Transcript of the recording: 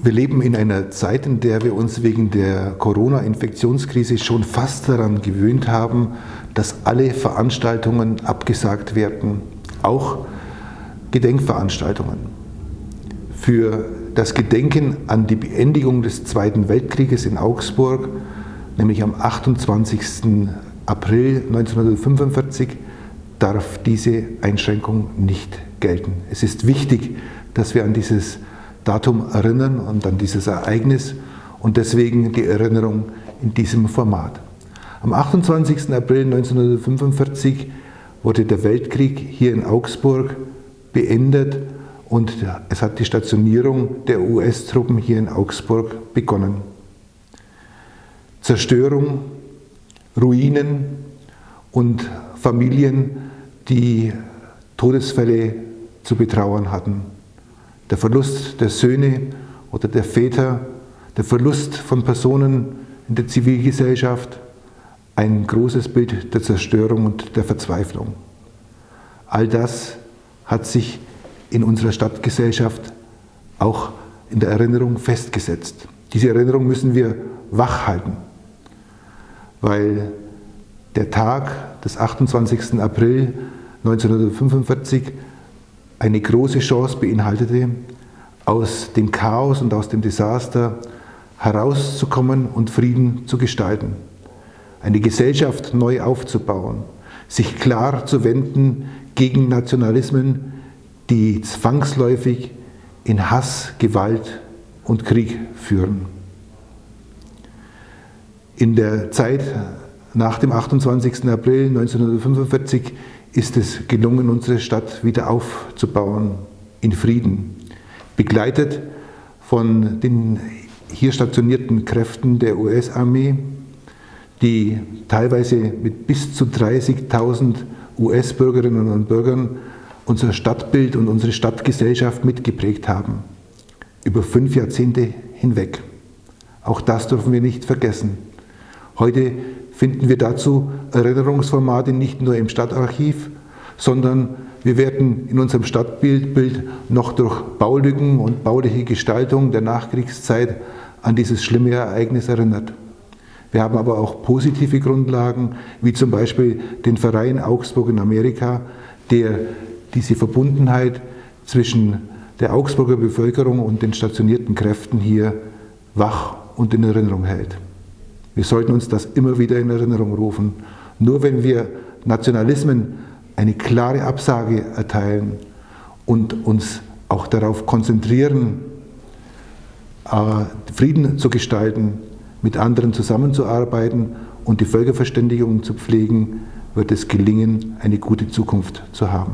Wir leben in einer Zeit, in der wir uns wegen der Corona-Infektionskrise schon fast daran gewöhnt haben, dass alle Veranstaltungen abgesagt werden, auch Gedenkveranstaltungen. Für das Gedenken an die Beendigung des Zweiten Weltkrieges in Augsburg, nämlich am 28. April 1945, darf diese Einschränkung nicht gelten. Es ist wichtig, dass wir an dieses Datum erinnern und an dieses Ereignis und deswegen die Erinnerung in diesem Format. Am 28. April 1945 wurde der Weltkrieg hier in Augsburg beendet und es hat die Stationierung der US-Truppen hier in Augsburg begonnen. Zerstörung, Ruinen und Familien, die Todesfälle zu betrauern hatten der Verlust der Söhne oder der Väter, der Verlust von Personen in der Zivilgesellschaft, ein großes Bild der Zerstörung und der Verzweiflung. All das hat sich in unserer Stadtgesellschaft auch in der Erinnerung festgesetzt. Diese Erinnerung müssen wir wach halten, weil der Tag des 28. April 1945 eine große Chance beinhaltete, aus dem Chaos und aus dem Desaster herauszukommen und Frieden zu gestalten, eine Gesellschaft neu aufzubauen, sich klar zu wenden gegen Nationalismen, die zwangsläufig in Hass, Gewalt und Krieg führen. In der Zeit nach dem 28. April 1945 ist es gelungen, unsere Stadt wieder aufzubauen in Frieden, begleitet von den hier stationierten Kräften der US-Armee, die teilweise mit bis zu 30.000 US-Bürgerinnen und Bürgern unser Stadtbild und unsere Stadtgesellschaft mitgeprägt haben, über fünf Jahrzehnte hinweg. Auch das dürfen wir nicht vergessen. Heute finden wir dazu Erinnerungsformate nicht nur im Stadtarchiv, sondern wir werden in unserem Stadtbild noch durch Baulücken und bauliche Gestaltung der Nachkriegszeit an dieses schlimme Ereignis erinnert. Wir haben aber auch positive Grundlagen, wie zum Beispiel den Verein Augsburg in Amerika, der diese Verbundenheit zwischen der Augsburger Bevölkerung und den stationierten Kräften hier wach und in Erinnerung hält. Wir sollten uns das immer wieder in Erinnerung rufen. Nur wenn wir Nationalismen eine klare Absage erteilen und uns auch darauf konzentrieren, äh, Frieden zu gestalten, mit anderen zusammenzuarbeiten und die Völkerverständigung zu pflegen, wird es gelingen, eine gute Zukunft zu haben.